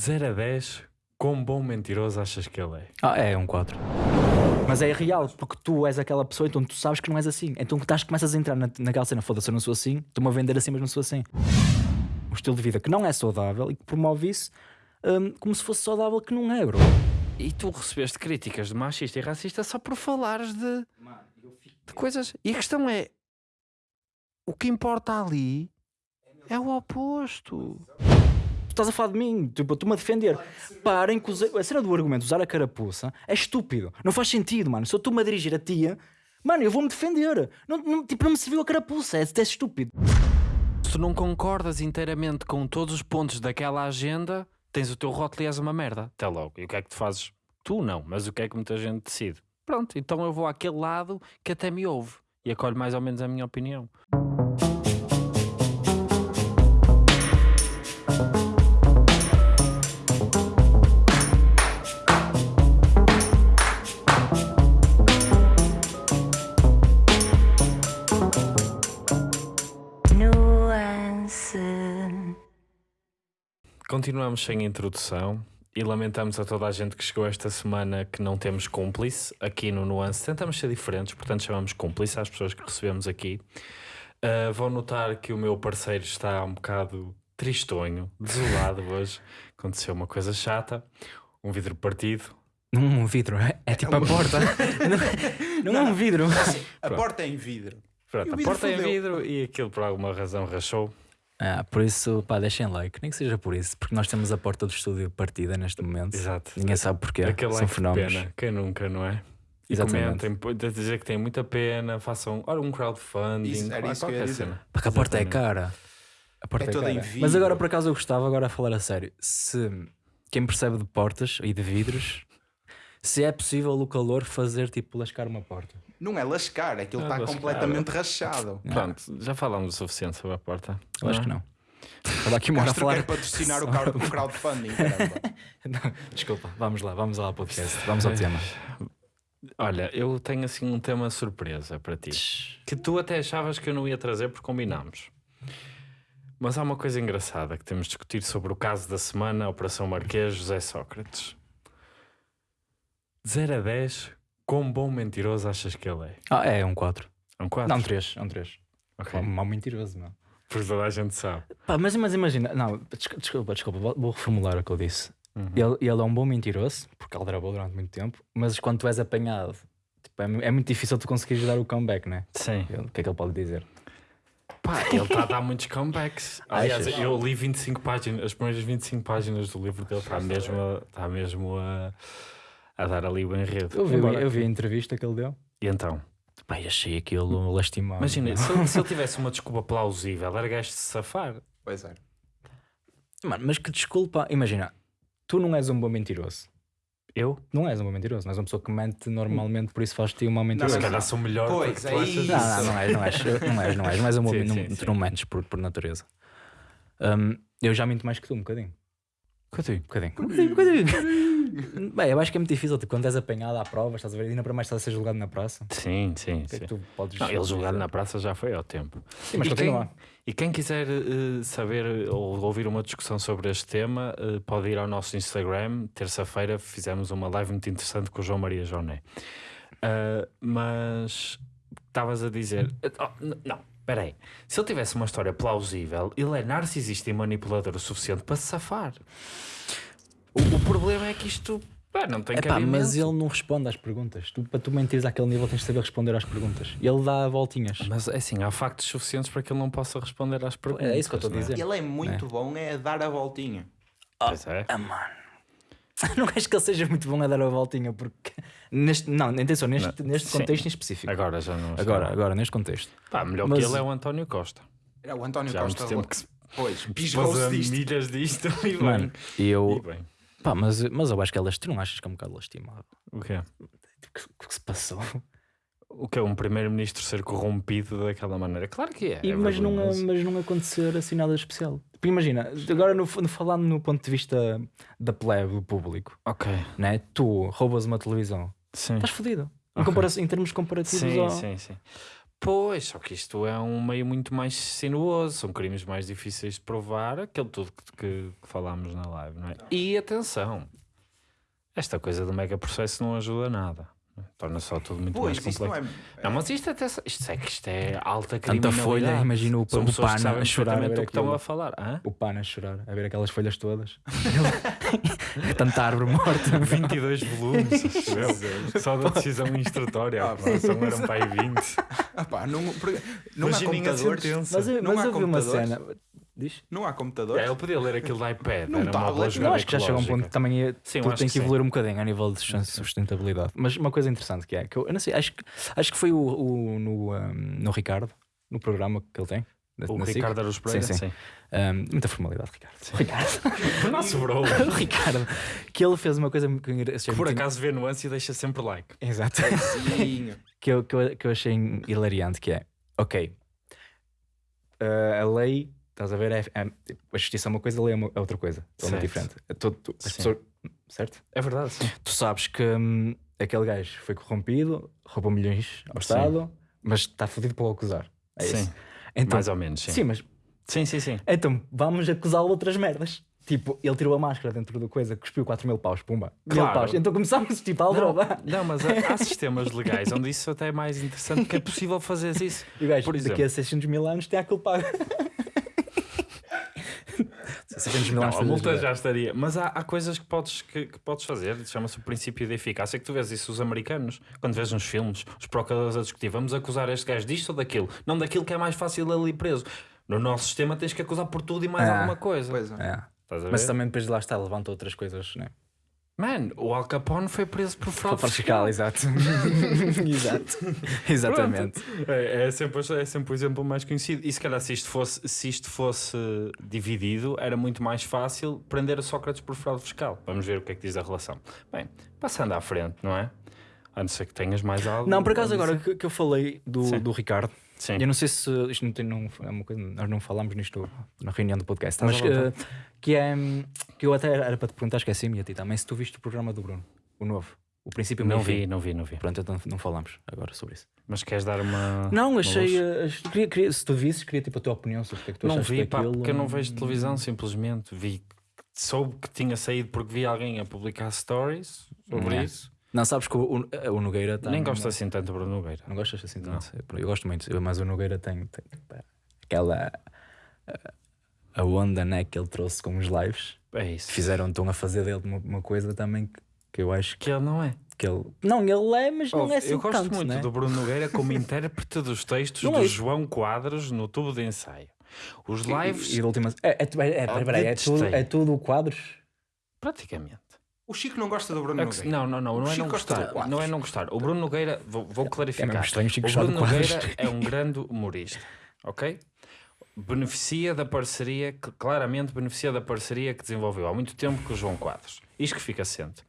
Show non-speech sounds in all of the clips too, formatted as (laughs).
0 a 10, quão bom mentiroso achas que ele é? Ah, é um 4. Mas é real, porque tu és aquela pessoa, então tu sabes que não és assim. Então estás, começas a entrar na, naquela cena, foda-se, eu não sou assim, estou-me a vender assim, mas não sou assim. Um estilo de vida que não é saudável e que promove isso hum, como se fosse saudável, que não é, bro. E tu recebeste críticas de machista e racista só por falares de, de coisas. E a questão é: o que importa ali é o oposto. Tu estás a falar de mim, tipo, tu-me a defender. Parem com os- a cena do argumento, usar a carapuça, é estúpido. Não faz sentido, mano. Se eu estou-me a dirigir a tia, mano, eu vou-me defender. Não, não, tipo, não me serviu a carapuça, é, é estúpido. Se tu não concordas inteiramente com todos os pontos daquela agenda, tens o teu rótulo e és uma merda. Até logo. E o que é que tu fazes? Tu não, mas o que é que muita gente decide? Pronto, então eu vou àquele lado que até me ouve e acolhe mais ou menos a minha opinião. Continuamos sem introdução e lamentamos a toda a gente que chegou esta semana que não temos cúmplice aqui no Nuance. Tentamos ser diferentes, portanto chamamos cúmplice às pessoas que recebemos aqui. Uh, vão notar que o meu parceiro está um bocado tristonho, desolado (laughs) hoje. Aconteceu uma coisa chata, um vidro partido. Não é um vidro, é, é tipo a porta. (laughs) não, não é um vidro. A porta é em vidro. Pronto, a vidro porta é em vidro e aquilo por alguma razão rachou. Ah, por isso, pá, deixem like, nem que seja por isso, porque nós temos a porta do estúdio partida neste momento. Exato. Ninguém sabe porquê. Aquele São like fenómenos. pena, quem nunca, não é? E Exatamente. comentem, dizer que tem muita pena, façam ora, um crowdfunding, Isso, era isso que eu ia dizer. cena. Porque a porta é cara. A porta É é, toda em cara. vidro. Mas agora por acaso eu gostava, agora a falar a sério, se quem percebe de portas e de vidros, se é possível o calor fazer tipo lascar uma porta. Não é lascar, aquilo É está lascar. completamente rachado. Pronto, já falámos o suficiente sobre a porta. Eu acho que não. Estava aqui uma hora a Castro quer falar. patrocinar o crowd- o crowdfunding. caramba. (laughs) Não, desculpa, vamos lá, vamos lá ao podcast. Vamos ao tema. Olha, eu tenho assim um tema surpresa para ti. Que tu até achavas que eu não ia trazer porque combinámos. Mas há uma coisa engraçada que temos de discutir sobre o caso da semana, a Operação Marquês, José Sócrates. De 0 a 10, quão bom mentiroso achas que ele é? Ah, é um 4. É um 4? Não, um 3. É um 3. Ok. Um mau mentiroso, meu. Porque toda a gente sabe. Pá, mas, mas imagina, não, desculpa, desculpa, vou- reformular o que eu disse. Uhum. Ele, ele é um bom mentiroso, porque ele gravou durante muito tempo, mas quando tu és apanhado, tipo, é, é muito difícil tu conseguires dar o comeback, né? Sim. Ele- O que é que ele pode dizer? Pá, ele está a dar muitos comebacks. (laughs) Aliás, Achas? eu li 25 páginas, as primeiras 25 páginas do livro dele está mesmo, a, está mesmo a, a dar ali o enredo. Eu vi, Embora- eu vi a entrevista que ele deu. E então? Eu achei aquilo lastimado. Imagina, se ele, se ele tivesse uma desculpa plausível, era gajo de se safar. Pois é. Mano, mas que desculpa, imagina, tu não és um bom mentiroso. Eu? Não és um bom mentiroso, não és uma pessoa que mente normalmente, por isso faz-te um mau Se mentiroso. mas- calhar sou melhor Pois, porque é tu achas isso. Não, não, não és, não és, não és, não és, não és um bom Sim, não, sim, tu não mentes por, por natureza. Hum, eu já minto mais que tu, um bocadinho. Cadê? Um bocadinho. Um bocadinho, um bocadinho. (laughs) Bem, eu acho que é muito difícil, tipo, quando és apanhado à prova, estás a ver, ainda para mais estás a ser julgado na praça. Sim, sim, é sim. tu podes Não, ele julgado na praça já foi ao tempo. Sim, mas e, continua. quem, e quem quiser eh, saber ou ouvir uma discussão sobre este tema, eh, pode ir ao nosso Instagram. Terça-feira fizemos uma live muito interessante com o João Maria Joné. Ah, mas estavas a dizer. Oh, não, espera aí. Se ele tivesse uma história plausível, ele é narcisista e manipulador o suficiente para se safar. O, o problema é que isto pá, não tem Epá, mas ele não responde às perguntas. Tu, para tu mentires àquele nível tens de saber responder às perguntas. E ele dá voltinhas. Mas é assim, há factos suficientes para que ele não possa responder às perguntas. É isso que eu estou a é? dizer. Ele é muito bom é a dar a voltinha. Pois é. Ah, mano. (laughs) Não acho que ele seja muito bom a dar a voltinha, porque. Neste, não, atenção, neste, Não, neste sim. contexto em específico. Agora já não. Agora, agora, neste contexto. Pá, melhor Mas- que ele é o António Costa. Era o António Já há muito Costa. tempo que se Pois, disto. milhas disto (laughs) e bem. Mano, e E eu. bem. Pá, mas, mas eu acho que é lastimado. Não achas que é um bocado lastimado? O quê? O que, o que se passou? O que é um primeiro-ministro ser corrompido daquela maneira? Claro que é. E, é mas, não, mas não acontecer assim nada especial. Tipo, imagina, agora no, no- falando no ponto de vista da plebe, do público, Ok, né? tu roubas uma televisão, sim. estás fodido. Em, em termos comparativos Sim, ao... sim, sim. Pois, só que isto é um meio muito mais sinuoso, são crimes mais difíceis de provar, aquele tudo que, que, que falámos na live, não é? E atenção, esta coisa do mega processo não ajuda nada. Não é? Torna só tudo muito Pois, mais isso não complexo. é. Não, mas isto, até, isto, é, que isto é alta Tanta criminalidade. folha, imagina o, o pana a chorar a o que estão a falar. Hã? O pana a chorar, a ver aquelas folhas todas. (laughs) Tanta árvore morta. (laughs) 22 volumes, só da decisão instrutória. Ah, a aprovação eram para aí 20. Ah, pá, não, porque- não há Imaginem a computadores. sentença. Mas, eu- Não mas há eu vi uma computadores? cena. Diz? Não há computadores. É, ele podia ler aquilo da iPad, Num era uma boa tablet, jogada Não, acho que já chega a um ponto que também é, Sim, eu tudo tem que que sim. evoluir um bocadinho a nível de sus- sustentabilidade. Mas uma coisa interessante que é, que eu, eu não sei, acho que, acho que foi o, o- no, um, no Ricardo, no programa que ele tem. O na SIC. Ricardo Aruz Pereira, Sim, sim. Um, muita formalidade, Ricardo. Ricardo. (laughs) O nosso bro. (laughs) o Ricardo. Que ele fez uma coisa que eu achei Que por muito- acaso vê nuance e deixa sempre like. Exato. Sim. (laughs) que, eu, que, eu, que eu achei hilariante, que é, ok, uh, a lei, estás a ver, é, é- a justiça é uma coisa, a lei é, é outra coisa, é muito diferente. Tu- Sim. pessoas- certo? É verdade, sim. Tu sabes que hum, aquele gajo foi corrompido, roubou milhões ao. Estado, mas está fodido para o acusar. É sim. isso. Então, Mais ou menos, sim. sim, mas Sim, sim, sim. então vamos acusá-lo de outras merdas. Tipo, ele tirou a máscara dentro da coisa, cuspiu 4 mil paus, pumba. Mil Claro. paus. Então começámos tipo a aldrabar. não, mas há, há sistemas legais onde isso até é mais interessante porque é possível fazer isso. (laughs) E o gajo, Por daqui exemplo. a 600 mil anos tem aquilo pago. (laughs) 600 mil Não, a multa já estaria. Mas há, há coisas que podes, que, que podes fazer, chama-se o princípio da eficácia, que tu vês isso os americanos, quando vês nos filmes, os procuradores a discutir, vamos acusar este gajo disto ou daquilo, não daquilo que é mais fácil ali preso. No nosso sistema tens que acusar por tudo e mais Ah, alguma coisa. Pois é. É. Mas também depois de lá está, levanta outras coisas, né? Man, o Al Capone foi preso por fraude fiscal. fiscal, exato. (laughs) exato. (laughs) Exatamente. É, é sempre, é sempre o exemplo mais conhecido. E se calhar se isto, fosse, se isto fosse dividido, era muito mais fácil prender a Sócrates por fraude fiscal. Vamos ver o que é que diz a relação. Bem, passando à frente, não é? A não ser que tenhas mais algo. Não, por acaso agora que, que eu falei do, Sim. do Ricardo, Sim. eu não sei se isto não tem não, é uma coisa, nós não falámos nisto na reunião do podcast, Estás mas à vontade. que, que é que eu até era para te perguntar, esqueci-me e a ti também, se tu viste o programa do Bruno, o novo, o princípio Não vi, não vi, não vi. Pronto, então não falamos agora sobre isso. Mas queres dar uma. Não, uma achei. luz? eh, queria, queria- se tu visses, queria tipo a tua opinião sobre o que é que tu Não achaste vi, pá, daquilo. porque eu não vejo televisão, simplesmente. Vi. Soube que tinha saído porque vi alguém a publicar stories sobre É. isso. Não, sabes que o, o, o Nogueira tem. Nem gosto assim tanto do Bruno Nogueira. Não gostas assim Não. tanto? Eu gosto muito, mas o Nogueira tem, tem aquela. a- A onda né, que ele trouxe com os lives. É isso. Fizeram, estão a fazer dele uma, uma coisa também que, que eu acho que, Que ele não é. que ele. Não, ele é, mas não Ouve, é assim eu gosto tanto, muito né? do Bruno Nogueira como (laughs) intérprete dos textos Não do é- João Quadros no tubo de ensaio. Os lives, E, e de última. É, é, é, é, peraí, é, tudo, detestei. é tudo quadros. praticamente. O Chico não gosta do Bruno É Nogueira. não, não, não, não é não gostar. Não é não gostar. O Bruno Nogueira, vou, vou clarificar. mesmo estranho, Chico o Bruno Nogueira é um grande humorista, ok? Beneficia da parceria, que claramente beneficia da parceria que desenvolveu há muito tempo com o João Quadros. Isto que fica assente.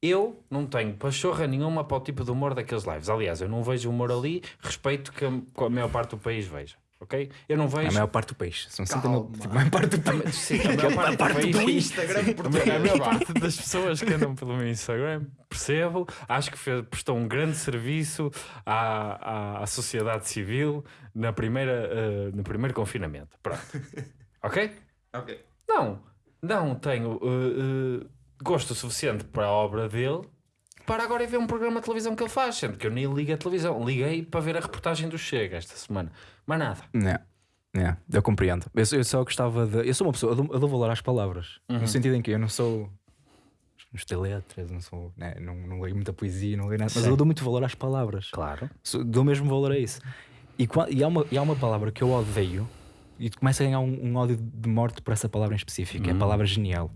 Eu não tenho pachorra nenhuma para o tipo de humor daqueles lives. Aliás, eu não vejo humor ali, respeito que a, que a maior parte do país veja. Ok? Eu não A vejo. maior parte do peixe. São 60 Calma. mil. Tipo, a maior parte do peixe. Sim, a maior parte, do país, do Instagram a maior- a parte das pessoas que andam pelo meu Instagram, percebo, acho que fez- prestou um grande serviço à, à, à sociedade civil na primeira, eh, no primeiro confinamento. Pronto. (laughs) Ok? Ok. Não, não tenho eh, eh, gosto suficiente para a obra dele para agora ir ver um programa de televisão que ele faz, sendo que eu nem ligo a televisão. Liguei para ver a reportagem do Chega esta semana. Mas nada. Não, não, eu compreendo. Eu, só- eu só gostava de. Eu sou uma pessoa, eu dou, eu dou valor às palavras. Uhum. No sentido em que eu não sou. Não estudei letras, não sou. Né, não, não leio muita poesia, não leio nada. Mas Sim. eu dou muito valor às palavras. Claro. Sou- Dou mesmo valor a isso. E, e, há uma, e há uma palavra que eu odeio e tu começa a ganhar um, um ódio de morte por essa palavra em específico. É a palavra genial.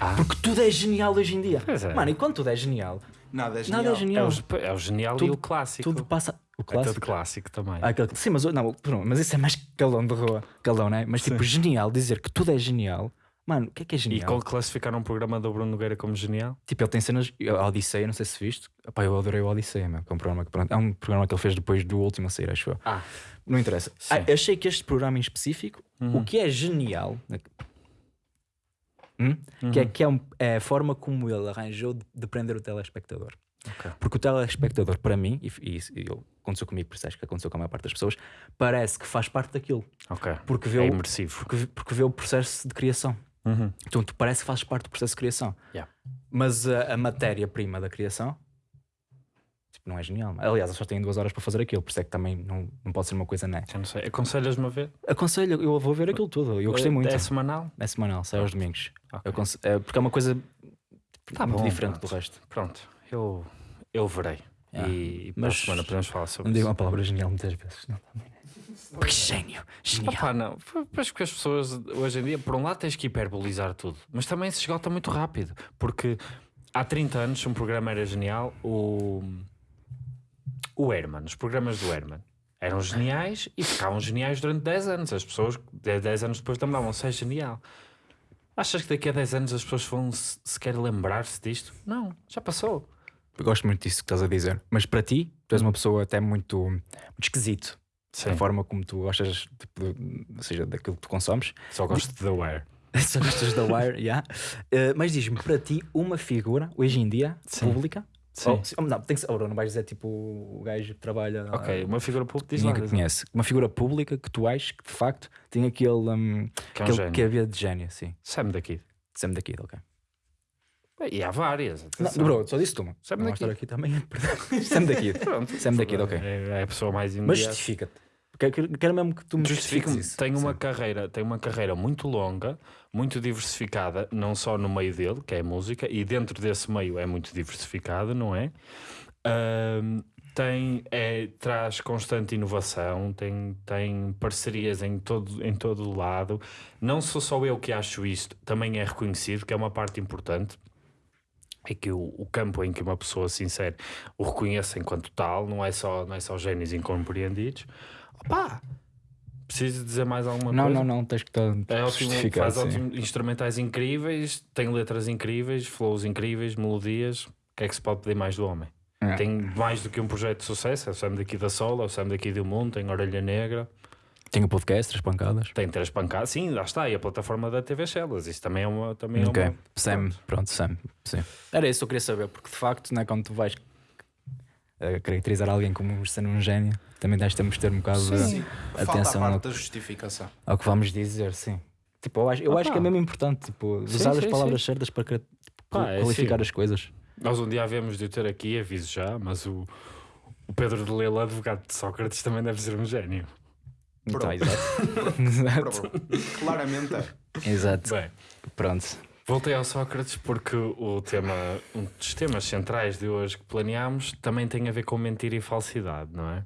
Uhum. Ah. Porque tudo é genial hoje em dia. Pois é. Mano, e quando tudo é genial, Nada é genial. nada é É genial. o, é o genial e Tudo- o clássico. Tudo passa. O É clássico. tudo clássico também. Ah, aquele- Sim, mas, não, pronto, mas isso é mais calão de rua. Calão, né? Mas tipo, genial, dizer que tudo é genial. Mano, o que é que é E genial? qual classificar um programa do Bruno Nogueira como genial? Tipo, ele tem cenas. A Odisseia, não sei se viste. Epá, eu adorei o Odisseia, meu, que é um programa que pronto, é um programa que ele fez depois do último a sair, acho eu. Ah, Não interessa. Sim. Ah, achei que este programa em específico, o que é genial, né, hum? que, é, que é, um- é a forma como ele arranjou de, de prender o telespectador. Ok. Porque o telespectador, para mim, e, e, e eu- aconteceu comigo, acho que aconteceu com a maior parte das pessoas, parece que faz parte daquilo. Ok. Porque vê, É o, porque, porque vê o processo de criação. Uhum. Então tu parece que fazes parte do processo de criação. Yeah. Mas a, a matéria-prima da criação não é genial. Aliás, eles só têm duas horas para fazer aquilo, por isso é que também não, não pode ser uma coisa né. Já não sei. Aconselhas-me a ver? Aconselho, eu vou ver aquilo tudo. Eu gostei É- muito. É semanal? É semanal, sai aos domingos. Ok. Eu aconse- é, porque é uma coisa Tá muito bom, diferente pronto. do resto. Pronto, eu, eu verei. Yeah. E para Mas- semana podemos falar sobre Não digo isso. uma palavra genial muitas vezes. Não. Que gênio! Genial! Opa, não. Pois porque as pessoas hoje em dia, por um lado, tens que hiperbolizar tudo, mas também se esgota muito rápido. Porque há 30 anos, se um programa era genial, o, o Herman, os programas do Herman eram geniais e ficavam geniais durante 10 anos. As pessoas, 10 anos depois, lembravam-se, é genial. Achas que daqui a 10 anos as pessoas vão se- sequer lembrar-se disto? Não, já passou. Eu gosto muito disso que estás a dizer. Mas para ti, tu és uma pessoa até muito, muito esquisito. Sim, A forma como tu gostas, tipo, de- ou seja, daquilo que tu consomes. só gosto de The Wire. (laughs) Só gostas da Wire, yeah. Uh, mas diz-me, para ti, uma figura, hoje em dia, Sim. pública. Sim. Sim, não, tem que ser, oh, não vais dizer tipo o gajo que trabalha. Ok, uma figura pública diz lá, que conhece. Uma figura pública que tu achas que de facto tem aquele, um, que é um aquele gênio. que havia de gênio, sim. Sam daqui. Sam daqui, ok. E há várias. Não, atenção. bro, só disse uma. Sam Não daqui. estar aqui também. (laughs) Sam daqui. (laughs) Pronto. Sam daqui, ok. É, é a pessoa mais Mas imediata. justifica-te. Quero, quero- quero mesmo que tu me justifiques Justifica-me. isso. Tem uma Sim. carreira, tem uma carreira muito longa, muito diversificada, não só no meio dele, que é a música, e dentro desse meio é muito diversificado, não é? Ahm, tem, é, traz constante inovação, tem, tem parcerias em todo, em todo lado. Não sou só eu que acho isto, também é reconhecido, que é uma parte importante. É que o, o campo em que uma pessoa se insere o reconheça enquanto tal, não é só, não é só génios incompreendidos. Opá, preciso dizer mais alguma Não, coisa? não, não, tens que estar É ótimo, faz sim. ótimos instrumentais incríveis, tem letras incríveis, flows incríveis, melodias. O que é que se pode pedir mais do homem? É. Tem mais do que um projeto de sucesso. É o Sam daqui da Sola, é o Sam daqui do Mundo, tem Orelha Negra, Tem o podcast, três pancadas. tem três pancadas. Sim, lá está. E a plataforma da TV Shellas. Isso também é uma. Também Ok. é uma Sam, pronto, Sam. Sim. Era isso que eu queria saber, porque de facto, né, quando tu vais eh, caracterizar alguém como sendo um gênio, também tens temos de ter um bocado Sim. de Falta a atenção parte ao, da justificação. ao que vamos dizer, sim. Tipo, eu acho, eu acho que é mesmo importante tipo, Sim, usar as sim, palavras certas para cra- Pá, é qualificar assim. as coisas. Nós um dia havemos de o ter aqui, aviso já, mas o, o Pedro de Lela, advogado de Sócrates, também deve ser um gênio. Então, Pronto. exato. (laughs) (laughs) exato. Claramente é. exato. Bem, Pronto. Voltei ao Sócrates porque o tema, um dos temas centrais de hoje que planeámos também tem a ver com mentira e falsidade, não é?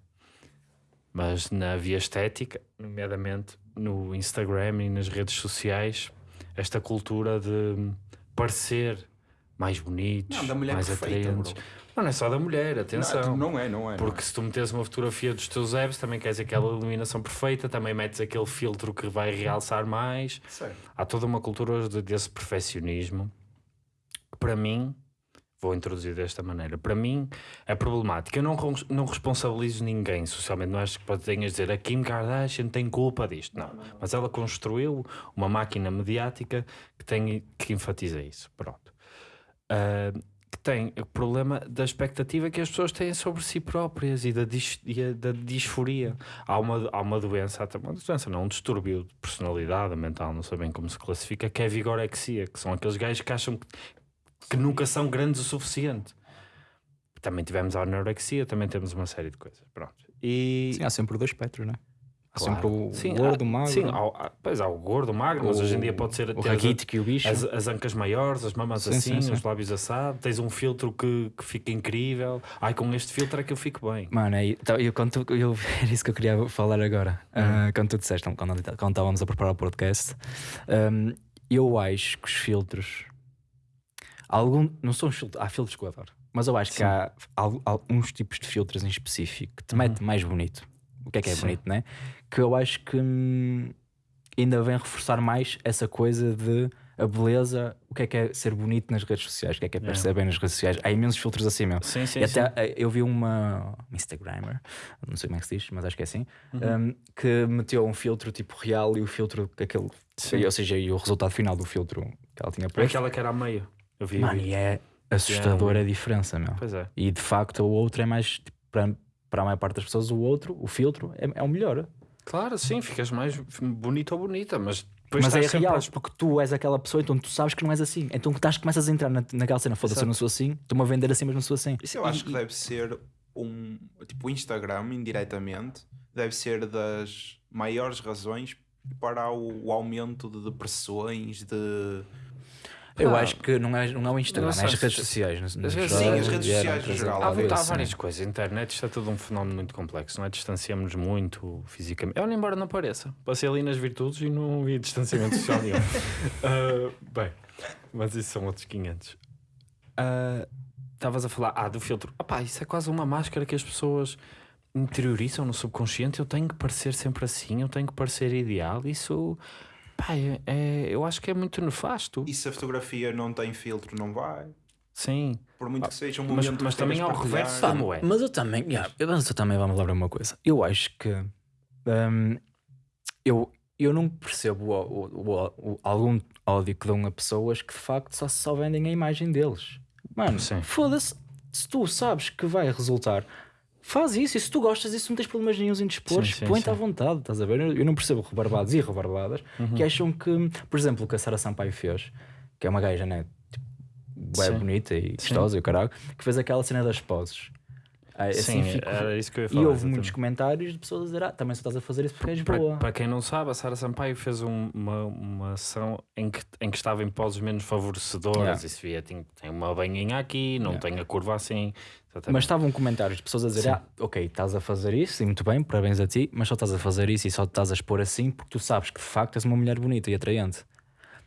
Mas na via estética, nomeadamente no Instagram e nas redes sociais, esta cultura de parecer mais bonitos, Não, mais perfeita, atraentes. bro. Não, não é só da mulher, atenção. Não, não é, não é. Porque se tu metes uma fotografia dos teus abs, também queres aquela iluminação perfeita, também metes aquele filtro que vai realçar mais. não é. Certo. Há toda uma cultura hoje de- desse perfeccionismo que, para mim, vou introduzir desta maneira. Para mim, é problemático. Eu não, não responsabilizo ninguém socialmente. Não acho que tenhas dizer a Kim Kardashian tem culpa disto. Não. Mas ela construiu uma máquina mediática que, tem, que enfatiza isso. Pronto. Ah, que tem o problema da expectativa que as pessoas têm sobre si próprias e da, dis, e a- da disforia. Há uma, há uma doença, há uma doença, não, um distúrbio de personalidade mental, não sei bem como se classifica, que é a vigorexia, que são aqueles gajos que acham que, que nunca são grandes o suficiente. Também tivemos a anorexia, também temos uma série de coisas. Pronto. E, Sim, há sempre dois espectros, né? Há Claro. sempre o Sim, gordo, há- magro, Sim, há, há- pois há o gordo, o magro, mas o- hoje em dia pode ser o raquítico e o bicho. as, as ancas maiores, as mamas Sim, assim, sim, os lábios assados, tens um filtro que, que fica incrível. Ai, com este filtro é que eu fico bem. Mano, aí, então, eu, quando tu- eu, (laughs) era isso que eu queria falar agora. Hum. Ah, quando tu disseste, quando, quando estávamos a preparar o podcast, ahm, eu acho que os filtros. Algum, não são os filtros, há filtros que eu adoro, mas eu acho que há al- alguns tipos de filtros em específico que te metem mais bonito. O que é que é Uhum. Bonito, né? Que eu acho que hum, ainda vem reforçar mais essa coisa de a beleza, o que é que é ser bonito nas redes sociais, o que é que é É. parecer bem nas redes sociais. Há imensos filtros assim mesmo. Sim, sim, E até eh, eu vi uma Instagrammer, não sei como é que se diz, mas acho que é assim, Uhum. um, que meteu um filtro tipo real e o filtro que aquele, Sim. ou seja, e o resultado final do filtro que ela tinha É posto. aquela que era a meio. Eu vi. Mano, e é, assustador a diferença, meu. Pois é. E de facto o outro é mais, tipo, para, para a maior parte das pessoas, o outro, o filtro, é, é o melhor. Claro, sim, ficas mais bonito ou bonita, mas depois Mas é real, a- porque tu és aquela pessoa, então tu sabes que não és assim. Então estás, começas a entrar na, naquela cena, foda-se, eu não sou assim, estou-me a vender assim, mas não sou assim. Isso eu acho que deve ser um. Tipo, o Instagram, indiretamente, deve ser das maiores razões para o, o aumento de depressões, de. Eu Pá, acho que não é, não é o Instagram, não é as redes se- sociais. redes- jogos sim, as redes sociais no geral. Há, há várias coisas. A internet isto é tudo um fenómeno muito complexo, não é? Distanciamos muito fisicamente. Olha, embora não pareça. Passei ali nas virtudes e não vi distanciamento social nenhum. (laughs) Ah, bem, mas isso são outros 500. Ah, Estavas a falar, ah, do filtro. Opá, isso é quase uma máscara que as pessoas interiorizam no subconsciente. Eu tenho que parecer sempre assim, eu tenho que parecer ideal. Isso, pá, é, é- eu acho que é muito nefasto. E se a fotografia não tem filtro, não vai. Sim, Por muito que seja um mas, momento mas que também queiras há o partilhar. reverso, é. Mas eu também, yeah, eu- mas eu também vamos lembrar uma coisa. Eu acho que hum, eu, eu não percebo o, o- o- o- algum ódio que dão a pessoas que de facto só, só vendem a imagem deles. Mano, foda-se, se tu sabes que vai resultar, faz isso. E se tu gostas disso, não tens problemas nenhum em dispor, Sim, sim, põe-te sim. à vontade, estás a ver? Eu, não percebo rebarbados e rebarbadas Uhum. que acham que, por exemplo, o que a Sara Sampaio fez, que é uma gaja, né? Tipo, é bonita e gostosa e o caralho, que fez aquela cena das poses. Ah, Sim, assim fico- era isso que eu ia E falar. houve exatamente. muitos comentários de pessoas a dizer: Ah, também só estás a fazer isso porque és Para, boa. para quem não sabe, a Sara Sampaio fez um- uma, uma ação em que, em que estava em poses menos favorecedoras. Yeah. E se via, tem, tem uma banhinha aqui, não Yeah. tem a curva assim. Exatamente. Mas estavam comentários de pessoas a dizer: Sim. Ah, ok, estás a fazer isso e muito bem, parabéns a ti, mas só estás a fazer isso e só estás a expor assim porque tu sabes que de facto és uma mulher bonita e atraente.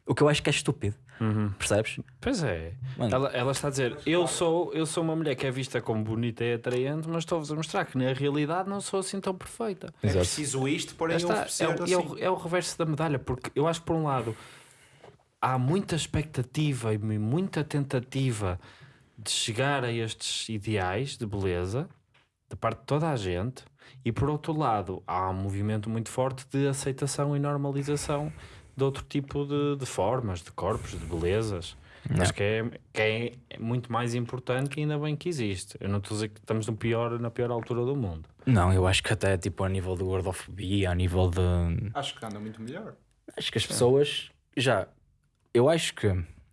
O que eu acho que é estúpido, Uhum. percebes? Pois é. Ela, ela está a dizer: eu sou, eu sou uma mulher que é vista como bonita e atraente, mas estou-vos a mostrar que na realidade não sou assim tão perfeita. É preciso isto, porém Está, oferecer é, o- assim. é o, é o reverso da medalha, porque eu acho que por um lado há muita expectativa e muita tentativa de chegar a estes ideais de beleza da parte de toda a gente, e por outro lado há um movimento muito forte de aceitação e normalização de outro tipo de, de formas, de corpos, de belezas. Acho que é, que é muito mais importante e ainda bem que existe. Eu não estou a dizer que estamos no pior, na pior altura do mundo. Não, eu acho que até tipo a nível de gordofobia, a nível de. Acho que anda muito melhor. Acho que as pessoas já. Eu acho que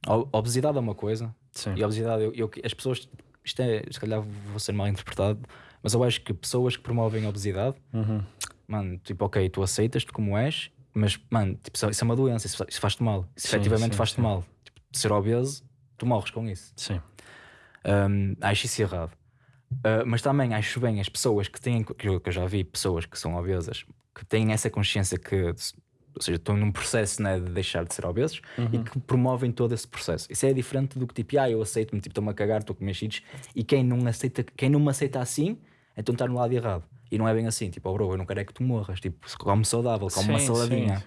a obesidade é uma coisa, Sim. E a obesidade, eu, eu- as pessoas, isto é, se calhar vou ser mal interpretado, mas eu acho que pessoas que promovem a obesidade, Uhum. mano, tipo, ok, tu aceitas-te como és, mas, mano, tipo, isso é uma doença, isso, fa- isso faz-te mal. Isso Sim, efetivamente faz-te mal. Tipo, ser obeso, tu morres com isso. Sim. Hum, acho isso errado. Uh, mas também acho bem as pessoas que têm, que eu, já vi pessoas que são obesas, que têm essa consciência que, ou seja, estão num processo né, de deixar de ser obesos e que promovem todo esse processo. Isso é diferente do que tipo, ah, eu aceito-me, tipo, estou-me a cagar, estou a comer cheats, e quem não, aceita, quem não me aceita assim, então está no lado errado. E não é bem assim, tipo, oh, bro, eu não quero é que tu morras, tipo, come saudável, come uma Sim, saladinha. sim.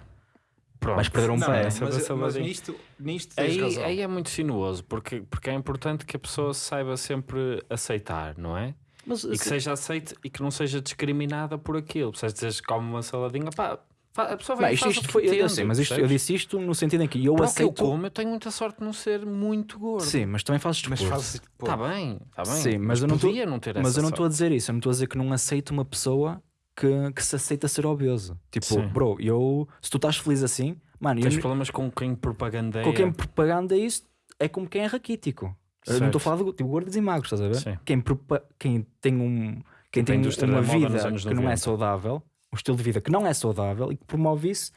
Pronto. Vais perder um Não, pé. essa- mas, mas vazia. nisto, nisto Aí, aí é muito sinuoso, porque, porque é importante que a pessoa saiba sempre aceitar, não é? Mas, E que seja aceite e que não seja discriminada por aquilo. Se dizes que come uma saladinha, pá, a pessoa Não, vai isto, isto foi, eu entende, sei, mas isto, eu disse isto no sentido em que eu Para o que eu aceito. como, eu tenho muita sorte de não ser muito gordo. Sim, mas também fazes Mas desporto. fazes Está bem, está bem. Sim, mas eu não tô- podia não ter Mas eu não estou a dizer isso, eu não estou a dizer que não aceito uma pessoa que, que se aceita ser obeso. Tipo, Sim. bro, eu, se tu estás feliz assim, mano, Tens eu, problemas com quem propagandeia. com quem propaganda isso é como quem é raquítico. Eu não estou a falar de tipo, gordos e magros, estás a ver? Sim. Quem, quem tem um quem Da tem uma vida que não é 90. saudável, um estilo de vida que não é saudável e que promove isso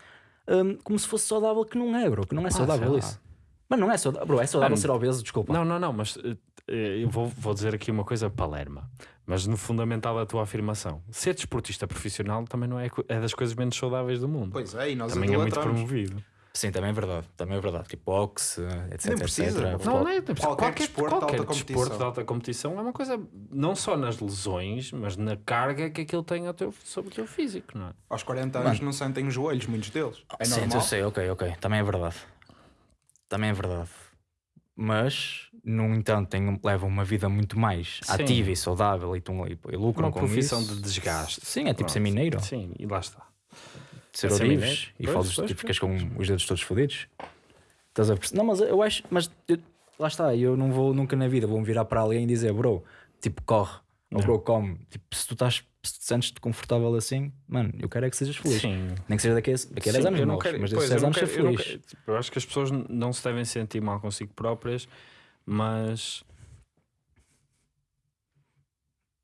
hum, como se fosse saudável, que não é, bro, que não é saudável sei lá. isso. Mas não é saudável, bro, é saudável Ah, ser obeso, desculpa. Não, não, não, mas eh, eh, eu vou, vou dizer aqui uma coisa palerma, mas no fundamental da tua afirmação. Ser desportista profissional também não é, é das coisas menos saudáveis do mundo. Pois é, e nós também é muito promovido. Sim, também é verdade, também é verdade. Tipo boxe, etc, Nem precisa, etc. Não, não é, qualquer, Qualquer desporto de qualquer alta competição. desporto de alta competição é uma coisa, não só nas lesões, mas na carga que aquilo tem ao teu- sobre o teu físico, não é? Aos 40 anos não sentem os joelhos, muitos deles. É Sim, normal. eu sei, ok, ok. Também é verdade. Também é verdade. Mas, no entanto, têm, levam uma vida muito mais Sim. ativa e saudável e, tão, e, e lucram Uma com profissão isso. de desgaste. Sim, é tipo Pronto. ser mineiro. Sim, e lá está. Ser É ser orives mineiro. e Pois, falas, pois, tipo, ficas com os dedos todos fodidos. Estás a perceber? Não, mas eu acho. Mas eu- lá está, eu não vou nunca na vida, vou-me virar para alguém e dizer, bro, tipo, corre, ou Não. bro, come. Tipo, se tu estás, se te sentes-te confortável assim, mano, eu quero é que sejas feliz. Sim. Nem que seja daqui a, daqui a 10 Sim, anos, eu não morres, quero- mas daqui a 10 eu não anos ser quero- eu feliz. quero- tipo, eu acho que as pessoas não se devem sentir mal consigo próprias, mas